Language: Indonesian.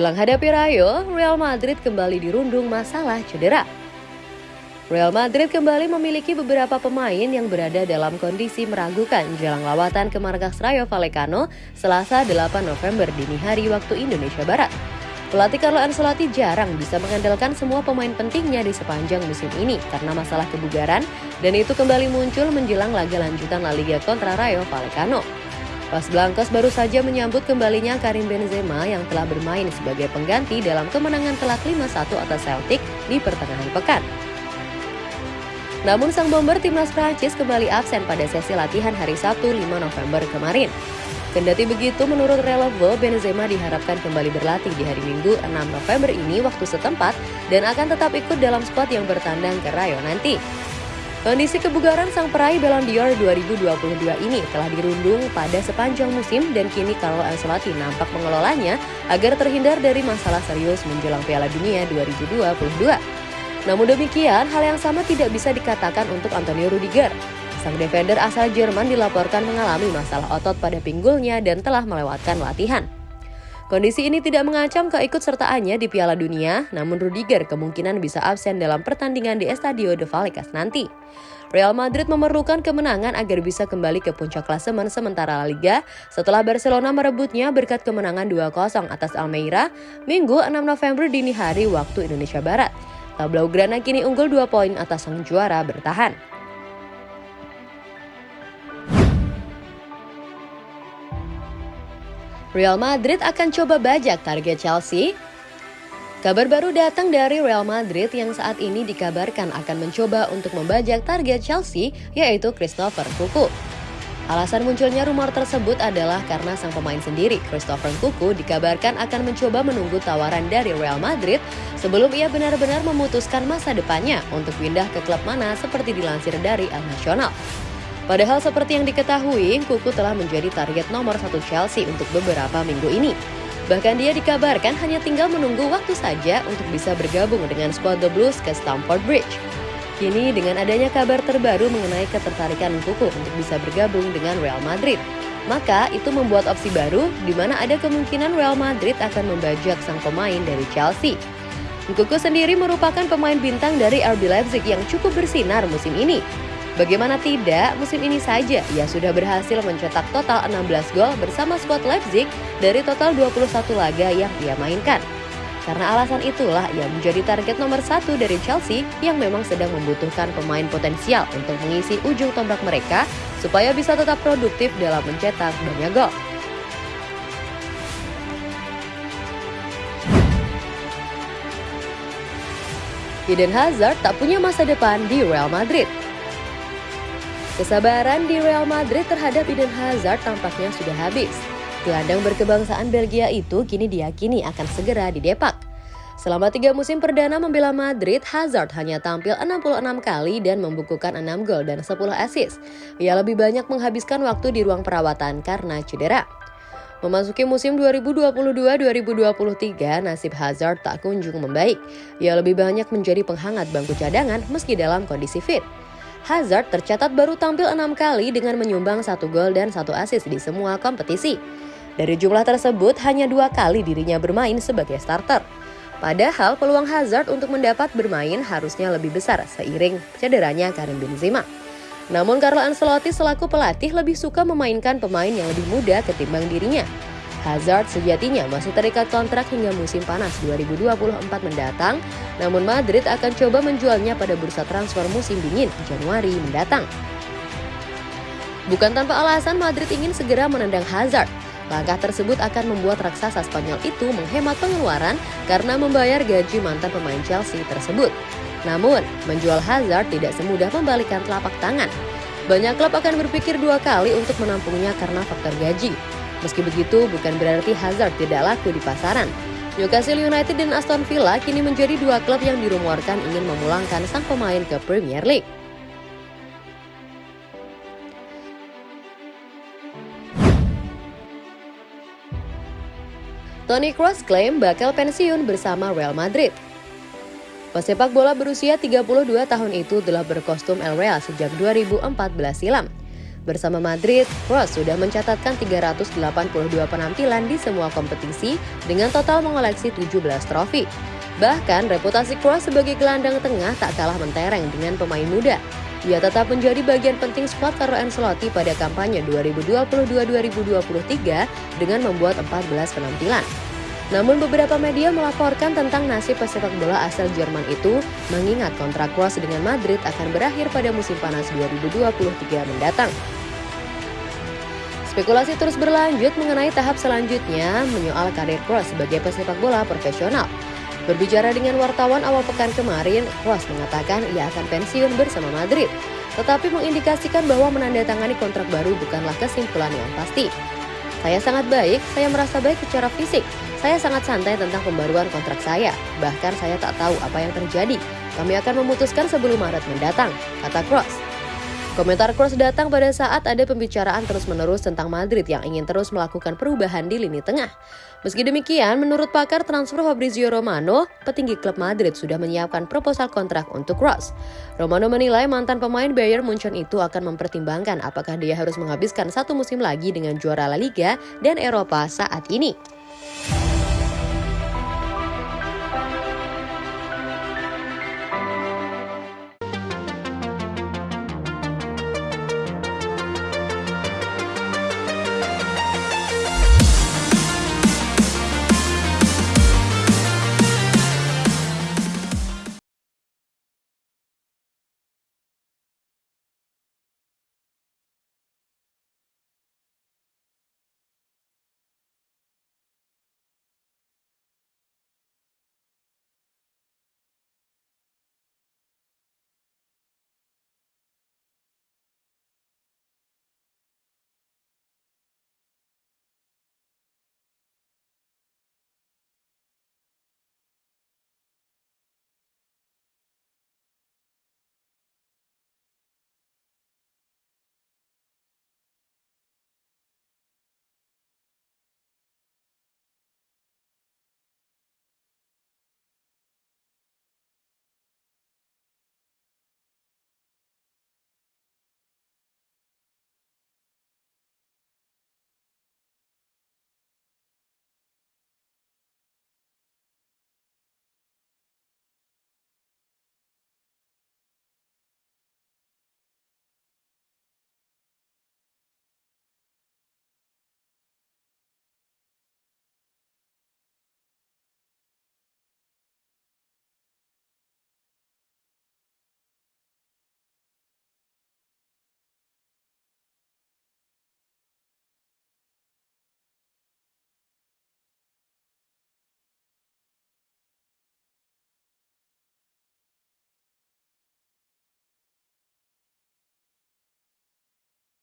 Jelang hadapi Rayo, Real Madrid kembali dirundung masalah cedera. Real Madrid kembali memiliki beberapa pemain yang berada dalam kondisi meragukan jelang lawatan ke markas Rayo Vallecano Selasa 8 November dini hari waktu Indonesia Barat. Pelatih Carlo Ancelotti jarang bisa mengandalkan semua pemain pentingnya di sepanjang musim ini karena masalah kebugaran dan itu kembali muncul menjelang laga lanjutan La Liga kontra Rayo Vallecano. Los Blancos baru saja menyambut kembalinya Karim Benzema yang telah bermain sebagai pengganti dalam kemenangan telak 5-1 atas Celtic di pertengahan pekan. Namun sang bomber timnas Prancis kembali absen pada sesi latihan hari Sabtu 5 November kemarin. Kendati begitu, menurut Relevo, Benzema diharapkan kembali berlatih di hari Minggu 6 November ini waktu setempat dan akan tetap ikut dalam squad yang bertandang ke Rayo nanti. Kondisi kebugaran sang peraih Ballon d'Or 2022 ini telah dirundung pada sepanjang musim dan kini Carlo Ancelotti nampak mengelolanya agar terhindar dari masalah serius menjelang Piala Dunia 2022. Namun demikian, hal yang sama tidak bisa dikatakan untuk Antonio Rudiger. Sang defender asal Jerman dilaporkan mengalami masalah otot pada pinggulnya dan telah melewatkan latihan. Kondisi ini tidak mengancam keikutsertaannya di Piala Dunia, namun Rudiger kemungkinan bisa absen dalam pertandingan di Estadio de Vallecas nanti. Real Madrid memerlukan kemenangan agar bisa kembali ke puncak klasemen sementara La Liga setelah Barcelona merebutnya berkat kemenangan 2-0 atas Almeida Minggu 6 November dini hari waktu Indonesia Barat. Blaugrana kini unggul 2 poin atas sang juara bertahan. Real Madrid akan coba bajak target Chelsea. Kabar baru datang dari Real Madrid yang saat ini dikabarkan akan mencoba untuk membajak target Chelsea yaitu Christopher Kuku. Alasan munculnya rumor tersebut adalah karena sang pemain sendiri, Christopher Kuku, dikabarkan akan mencoba menunggu tawaran dari Real Madrid sebelum ia benar-benar memutuskan masa depannya untuk pindah ke klub mana seperti dilansir dari Al Nacional. Padahal seperti yang diketahui, Kuku telah menjadi target nomor satu Chelsea untuk beberapa minggu ini. Bahkan dia dikabarkan hanya tinggal menunggu waktu saja untuk bisa bergabung dengan skuad The Blues ke Stamford Bridge. Kini dengan adanya kabar terbaru mengenai ketertarikan Kuku untuk bisa bergabung dengan Real Madrid, maka itu membuat opsi baru di mana ada kemungkinan Real Madrid akan membajak sang pemain dari Chelsea. Kuku sendiri merupakan pemain bintang dari RB Leipzig yang cukup bersinar musim ini Bagaimana tidak, musim ini saja ia sudah berhasil mencetak total 16 gol bersama skuad Leipzig dari total 21 laga yang ia mainkan. Karena alasan itulah ia menjadi target nomor satu dari Chelsea yang memang sedang membutuhkan pemain potensial untuk mengisi ujung tombak mereka supaya bisa tetap produktif dalam mencetak banyak gol. Eden Hazard tak punya masa depan di Real Madrid. Kesabaran di Real Madrid terhadap Eden Hazard tampaknya sudah habis. Gelandang berkebangsaan Belgia itu kini diyakini akan segera didepak. Selama tiga musim perdana membela Madrid, Hazard hanya tampil 66 kali dan membukukan 6 gol dan 10 assist. Ia lebih banyak menghabiskan waktu di ruang perawatan karena cedera. Memasuki musim 2022-2023, nasib Hazard tak kunjung membaik. Ia lebih banyak menjadi penghangat bangku cadangan meski dalam kondisi fit. Hazard tercatat baru tampil enam kali dengan menyumbang satu gol dan satu assist di semua kompetisi. Dari jumlah tersebut, hanya dua kali dirinya bermain sebagai starter. Padahal peluang Hazard untuk mendapat bermain harusnya lebih besar seiring cederanya Karim Benzema. Namun Carlo Ancelotti selaku pelatih lebih suka memainkan pemain yang lebih muda ketimbang dirinya. Hazard sejatinya masih terikat kontrak hingga musim panas 2024 mendatang, namun Madrid akan coba menjualnya pada bursa transfer musim dingin Januari mendatang. Bukan tanpa alasan Madrid ingin segera menendang Hazard. Langkah tersebut akan membuat raksasa Spanyol itu menghemat pengeluaran karena membayar gaji mantan pemain Chelsea tersebut. Namun, menjual Hazard tidak semudah membalikan telapak tangan. Banyak klub akan berpikir dua kali untuk menampungnya karena faktor gaji. Meski begitu, bukan berarti Hazard tidak laku di pasaran. Newcastle United dan Aston Villa kini menjadi dua klub yang dirumorkan ingin memulangkan sang pemain ke Premier League. Toni Kroos klaim bakal pensiun bersama Real Madrid. Pesepak bola berusia 32 tahun itu telah berkostum El Real sejak 2014 silam. Bersama Madrid, Kroos sudah mencatatkan 382 penampilan di semua kompetisi dengan total mengoleksi 17 trofi. Bahkan reputasi Kroos sebagai gelandang tengah tak kalah mentereng dengan pemain muda. Ia tetap menjadi bagian penting skuad Carlo Ancelotti pada kampanye 2022-2023 dengan membuat 14 penampilan. Namun beberapa media melaporkan tentang nasib pesepak bola asal Jerman itu mengingat kontrak Kroos dengan Madrid akan berakhir pada musim panas 2023 mendatang. Spekulasi terus berlanjut mengenai tahap selanjutnya menyoal karir Kroos sebagai pesepak bola profesional. Berbicara dengan wartawan awal pekan kemarin, Kroos mengatakan ia akan pensiun bersama Madrid, tetapi mengindikasikan bahwa menandatangani kontrak baru bukanlah kesimpulan yang pasti. Saya sangat baik, saya merasa baik secara fisik. Saya sangat santai tentang pembaruan kontrak saya. Bahkan saya tak tahu apa yang terjadi. Kami akan memutuskan sebelum Maret mendatang, kata Kroos. Komentar Kroos datang pada saat ada pembicaraan terus-menerus tentang Madrid yang ingin terus melakukan perubahan di lini tengah. Meski demikian, menurut pakar transfer Fabrizio Romano, petinggi klub Madrid sudah menyiapkan proposal kontrak untuk Kroos. Romano menilai mantan pemain Bayern Munchen itu akan mempertimbangkan apakah dia harus menghabiskan satu musim lagi dengan juara La Liga dan Eropa saat ini. Bye.